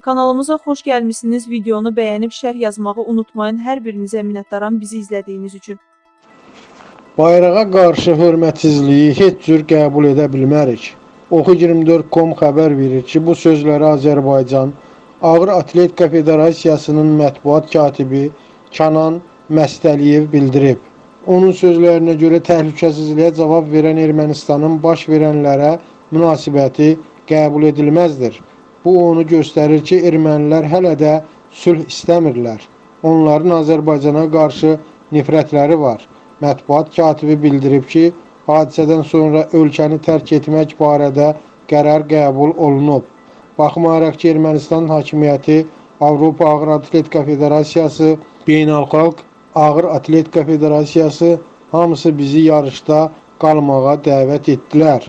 Kanalımıza xoş gəlmisiniz. Videonu bəyənib şərh yazmağı unutmayın. Hər birinizə minnətdaram bizi izlədiyiniz üçün. Bayrağa qarşı hörmətsizliyi heç cür qəbul edə bilmərik. Oxu24.com xəbər verir ki, bu sözləri Azərbaycan Ağır Atletika Federasiyasının mətbuat katibi Kənan Məstəliyev bildirib. Onun sözlərinə görə təhlükəsizliyə cavab verən Ermənistanın baş verənlərə münasibəti qəbul edilməzdir. Bu onu göstərir ki, ermənilər hələ də sülh istəmirlər. Onların Azərbaycana qarşı nifrətləri var. Mətbuat katibi bildirib ki, hadisədən sonra ölkəni tərk etmək barədə qərar qəbul olunub. Baxmayaraq ki, Ermənistan hakimiyyəti Avropa Ağır Atletika Federasiyası, Beynəlxalq Ağır Atletika Federasiyası hamısı bizi yarışda qalmağa dəvət etdilər,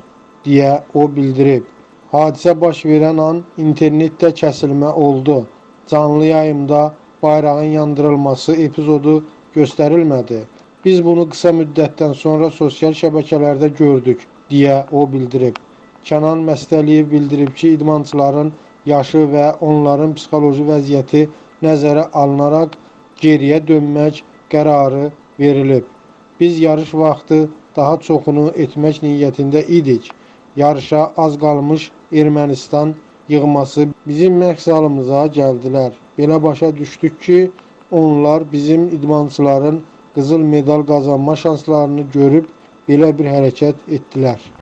deyə o bildirib. Hadisə baş verən an internetdə kəsilmə oldu. Canlı yayımda bayrağın yandırılması epizodu göstərilmədi. Biz bunu qısa müddətdən sonra sosial şəbəkələrdə gördük, deyə o bildirib. Kənan Məstəliyev bildirib ki, idmançıların yaşı və onların psixoloji vəziyyəti nəzərə alınaraq geriyə dönmək qərarı verilib. Biz yarış vaxtı daha çoxunu etmək niyyətində idik. Yarışa az qalmış Ermənistan yığması bizim məqsalımıza gəldilər. Belə başa düşdük ki, onlar bizim idmançıların qızıl medal qazanma şanslarını görüb belə bir hərəkət etdilər.